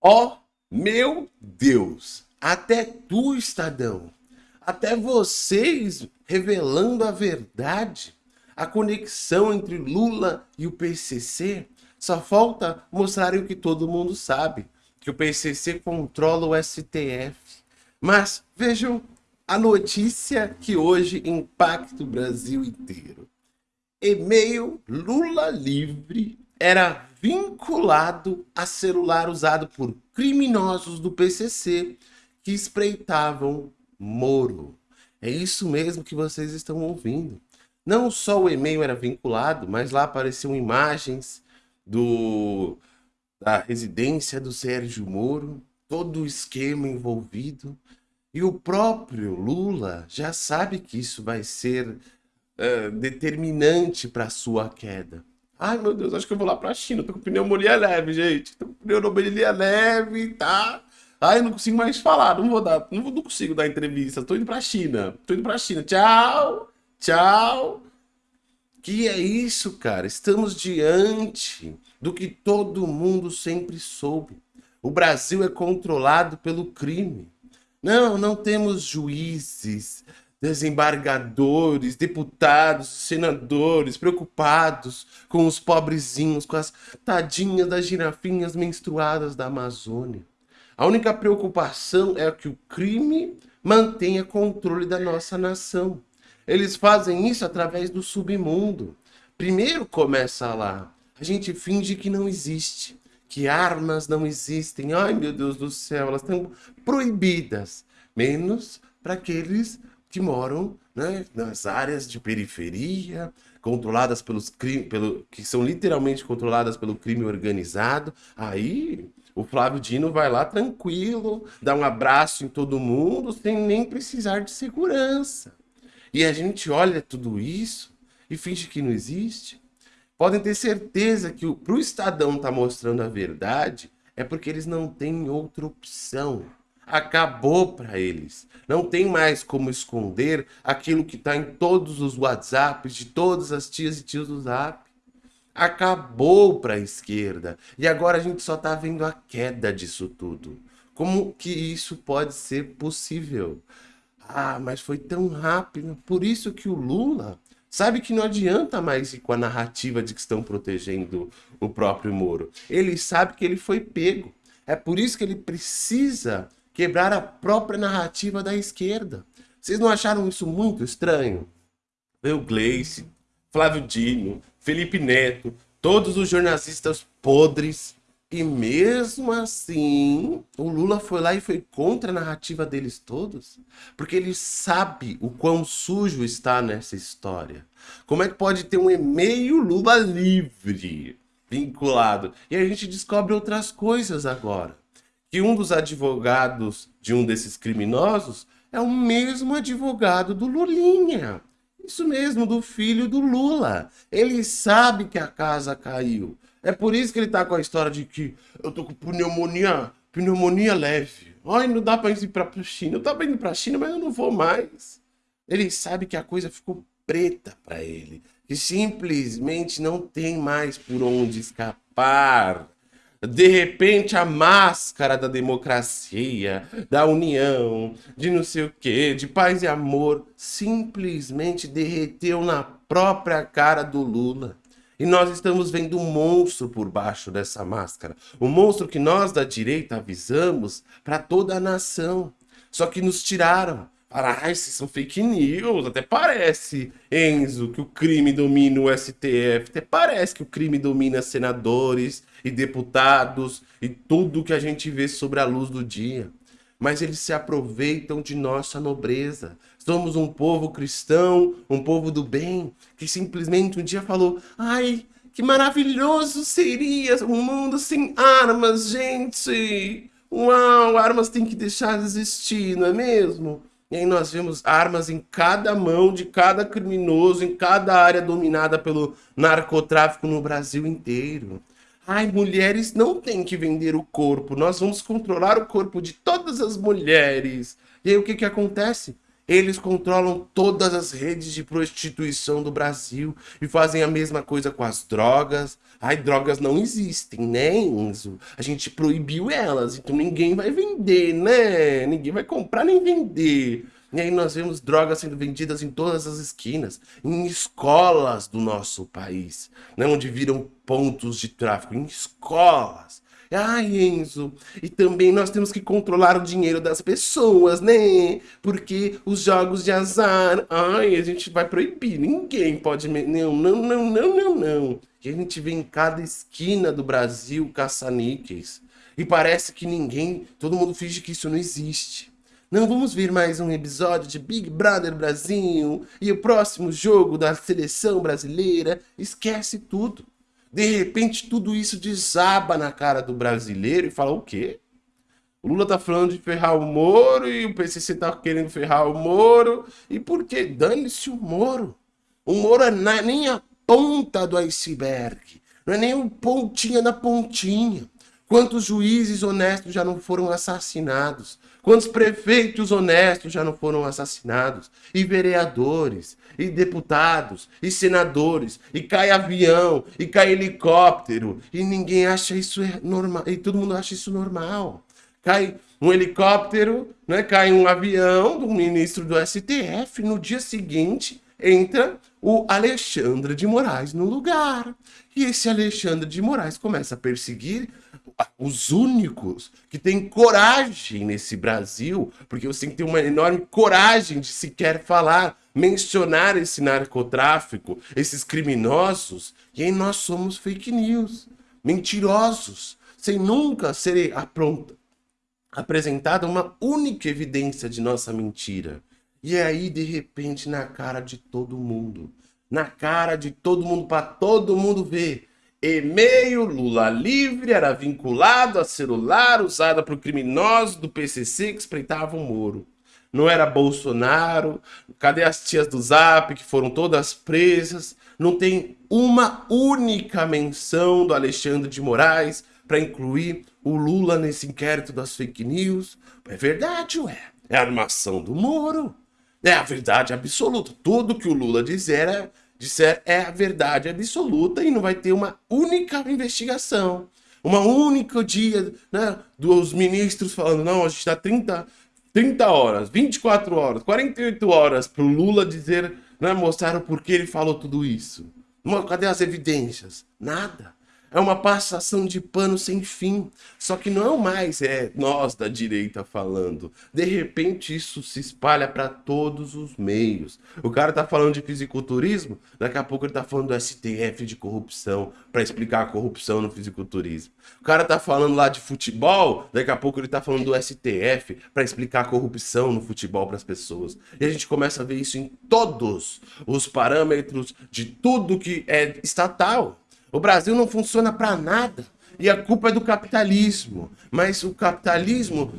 Ó, oh, meu Deus, até tu, Estadão, até vocês revelando a verdade, a conexão entre Lula e o PCC, só falta mostrarem o que todo mundo sabe, que o PCC controla o STF. Mas vejam a notícia que hoje impacta o Brasil inteiro. E-mail Lula livre era vinculado a celular usado por criminosos do PCC que espreitavam Moro. É isso mesmo que vocês estão ouvindo. Não só o e-mail era vinculado, mas lá apareciam imagens do, da residência do Sérgio Moro, todo o esquema envolvido. E o próprio Lula já sabe que isso vai ser uh, determinante para sua queda. Ai, meu Deus, acho que eu vou lá pra China. Tô com pneumonia leve, gente. Tô com pneumonia leve, tá? Ai, não consigo mais falar. Não vou dar, não, não consigo dar entrevista. Tô indo pra China. Tô indo pra China. Tchau, tchau. Que é isso, cara? Estamos diante do que todo mundo sempre soube. O Brasil é controlado pelo crime. Não, não temos juízes, desembargadores, deputados, senadores preocupados com os pobrezinhos, com as tadinhas das girafinhas menstruadas da Amazônia. A única preocupação é que o crime mantenha controle da nossa nação. Eles fazem isso através do submundo. Primeiro começa lá. A gente finge que não existe, que armas não existem. Ai, meu Deus do céu, elas estão proibidas. Menos para aqueles que moram né, nas áreas de periferia, controladas pelos pelo, que são literalmente controladas pelo crime organizado. Aí o Flávio Dino vai lá tranquilo, dá um abraço em todo mundo, sem nem precisar de segurança. E a gente olha tudo isso e finge que não existe. Podem ter certeza que o Estadão estar tá mostrando a verdade é porque eles não têm outra opção acabou para eles. Não tem mais como esconder aquilo que está em todos os WhatsApps de todas as tias e tios do Zap. Acabou para a esquerda. E agora a gente só está vendo a queda disso tudo. Como que isso pode ser possível? Ah, mas foi tão rápido. Por isso que o Lula sabe que não adianta mais ir com a narrativa de que estão protegendo o próprio Moro. Ele sabe que ele foi pego. É por isso que ele precisa quebrar a própria narrativa da esquerda. Vocês não acharam isso muito estranho? Eu, Gleice, Flávio Dino, Felipe Neto, todos os jornalistas podres. E mesmo assim, o Lula foi lá e foi contra a narrativa deles todos? Porque ele sabe o quão sujo está nessa história. Como é que pode ter um e-mail Lula livre vinculado? E a gente descobre outras coisas agora que um dos advogados de um desses criminosos é o mesmo advogado do Lulinha. Isso mesmo, do filho do Lula. Ele sabe que a casa caiu. É por isso que ele tá com a história de que eu tô com pneumonia, pneumonia leve. Ai, não dá pra ir pra China. Eu tava indo pra China, mas eu não vou mais. Ele sabe que a coisa ficou preta para ele. Que simplesmente não tem mais por onde escapar. De repente a máscara da democracia, da união, de não sei o que, de paz e amor, simplesmente derreteu na própria cara do Lula. E nós estamos vendo um monstro por baixo dessa máscara. Um monstro que nós da direita avisamos para toda a nação. Só que nos tiraram. Ah, esses são fake news. Até parece, Enzo, que o crime domina o STF. Até parece que o crime domina senadores e deputados e tudo que a gente vê sobre a luz do dia. Mas eles se aproveitam de nossa nobreza. Somos um povo cristão, um povo do bem, que simplesmente um dia falou, ai, que maravilhoso seria um mundo sem armas, gente! Uau, armas tem que deixar de existir, não é mesmo? E aí nós vemos armas em cada mão de cada criminoso, em cada área dominada pelo narcotráfico no Brasil inteiro. Ai, mulheres não têm que vender o corpo, nós vamos controlar o corpo de todas as mulheres. E aí o que que acontece? Eles controlam todas as redes de prostituição do Brasil e fazem a mesma coisa com as drogas. Ai, drogas não existem, né, Enzo? A gente proibiu elas, então ninguém vai vender, né? Ninguém vai comprar nem vender. E aí nós vemos drogas sendo vendidas em todas as esquinas, em escolas do nosso país, né, onde viram pontos de tráfico, em escolas. Ai, Enzo, e também nós temos que controlar o dinheiro das pessoas, né? Porque os jogos de azar, ai, a gente vai proibir, ninguém pode... Não, não, não, não, não, não. E a gente vê em cada esquina do Brasil caça-níqueis. E parece que ninguém, todo mundo finge que isso não existe. Não vamos ver mais um episódio de Big Brother Brasil e o próximo jogo da seleção brasileira. Esquece tudo. De repente, tudo isso desaba na cara do brasileiro e fala o quê? O Lula tá falando de ferrar o Moro e o PCC tá querendo ferrar o Moro. E por quê? Dane-se o Moro. O Moro é na, nem a ponta do iceberg. Não é nem um pontinha na pontinha. Quantos juízes honestos já não foram assassinados? Quantos prefeitos honestos já não foram assassinados? E vereadores, e deputados, e senadores, e cai avião, e cai helicóptero, e ninguém acha isso normal, e todo mundo acha isso normal. Cai um helicóptero, né? cai um avião do ministro do STF, no dia seguinte entra o Alexandre de Moraes no lugar. E esse Alexandre de Moraes começa a perseguir os únicos que têm coragem nesse Brasil, porque você tem que ter uma enorme coragem de sequer falar, mencionar esse narcotráfico, esses criminosos, e aí nós somos fake news, mentirosos, sem nunca ser apresentada uma única evidência de nossa mentira. E aí, de repente, na cara de todo mundo, na cara de todo mundo, para todo mundo ver, e-mail Lula livre era vinculado a celular usada por criminosos do PCC que espreitavam o Moro. Não era Bolsonaro, cadê as tias do Zap que foram todas presas? Não tem uma única menção do Alexandre de Moraes para incluir o Lula nesse inquérito das fake news. É verdade, ué. É a armação do Moro. É a verdade absoluta. Tudo que o Lula dizer é disser é a verdade absoluta e não vai ter uma única investigação. Uma única dia, né, dos ministros falando, não, a gente dá 30, 30 horas, 24 horas, 48 horas para o Lula dizer, né, mostrar o porquê ele falou tudo isso. Cadê as evidências? Nada. É uma passação de pano sem fim. Só que não mais é nós da direita falando. De repente isso se espalha para todos os meios. O cara tá falando de fisiculturismo, daqui a pouco ele tá falando do STF de corrupção, para explicar a corrupção no fisiculturismo. O cara tá falando lá de futebol, daqui a pouco ele tá falando do STF para explicar a corrupção no futebol para as pessoas. E a gente começa a ver isso em todos os parâmetros de tudo que é estatal. O Brasil não funciona para nada. E a culpa é do capitalismo. Mas o capitalismo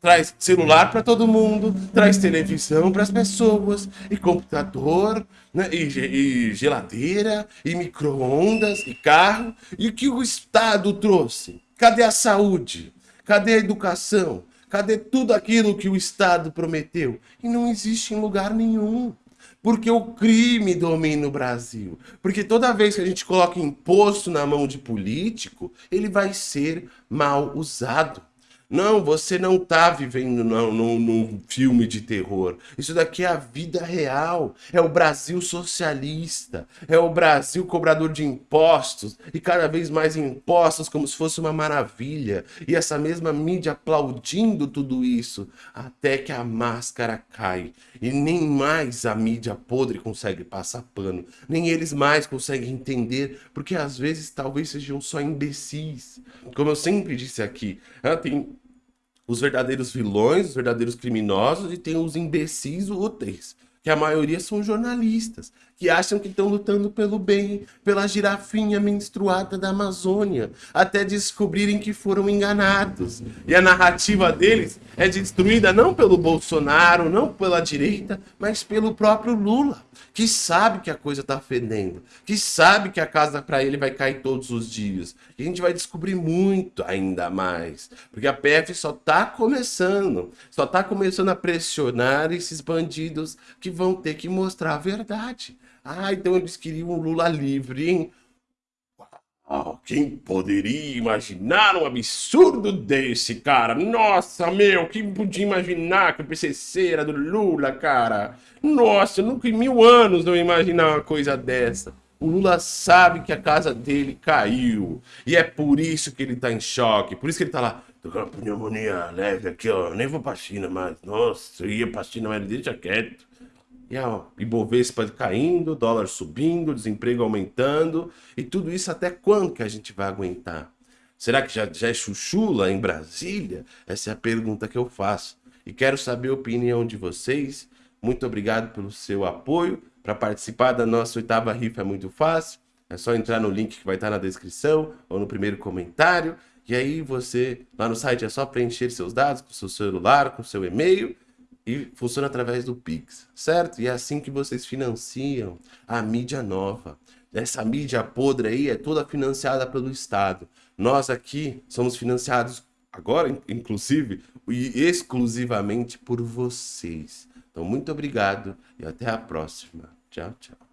traz celular para todo mundo, traz televisão para as pessoas, e computador, né, e, e geladeira, e micro-ondas, e carro. E o que o Estado trouxe? Cadê a saúde? Cadê a educação? Cadê tudo aquilo que o Estado prometeu? E não existe em lugar nenhum porque o crime domina o Brasil. Porque toda vez que a gente coloca imposto na mão de político, ele vai ser mal usado. Não, você não está vivendo num, num, filme de terror. Isso daqui é a vida real. É o Brasil socialista. É o Brasil cobrador de impostos. E cada vez mais impostos como se fosse uma maravilha. E essa mesma mídia aplaudindo tudo isso. Até que a máscara cai. E nem mais a mídia podre consegue passar pano. Nem eles mais conseguem entender. Porque às vezes talvez sejam só imbecis. Como eu sempre disse aqui. Tem os verdadeiros vilões, os verdadeiros criminosos e tem os imbecis úteis, que a maioria são jornalistas, que acham que estão lutando pelo bem, pela girafinha menstruada da Amazônia, até descobrirem que foram enganados. E a narrativa deles é destruída não pelo Bolsonaro, não pela direita, mas pelo próprio Lula, que sabe que a coisa tá fedendo, que sabe que a casa para ele vai cair todos os dias. E a gente vai descobrir muito ainda mais, porque a PF só tá começando, só tá começando a pressionar esses bandidos que vão ter que mostrar a verdade. Ah, então eles queriam um Lula livre, hein? Oh, quem poderia imaginar um absurdo desse, cara? Nossa, meu, quem podia imaginar que o PCC era do Lula, cara? Nossa, nunca em mil anos não ia imaginar uma coisa dessa. O Lula sabe que a casa dele caiu. E é por isso que ele tá em choque. Por isso que ele tá lá. Tô com uma pneumonia leve aqui, ó. Nem vou pra China mais. Nossa, eu ia pra China, mas deixa quieto. E a Ibovespa caindo, dólar subindo, desemprego aumentando. E tudo isso até quando que a gente vai aguentar? Será que já, já é chuchula em Brasília? Essa é a pergunta que eu faço. E quero saber a opinião de vocês. Muito obrigado pelo seu apoio. Para participar da nossa oitava rifa é muito fácil. É só entrar no link que vai estar na descrição ou no primeiro comentário. E aí você, lá no site, é só preencher seus dados com seu celular, com seu e-mail e funciona através do Pix, certo? E é assim que vocês financiam a mídia nova. Essa mídia podre aí é toda financiada pelo Estado. Nós aqui somos financiados agora, inclusive, e exclusivamente por vocês. Então, muito obrigado e até a próxima. Tchau, tchau.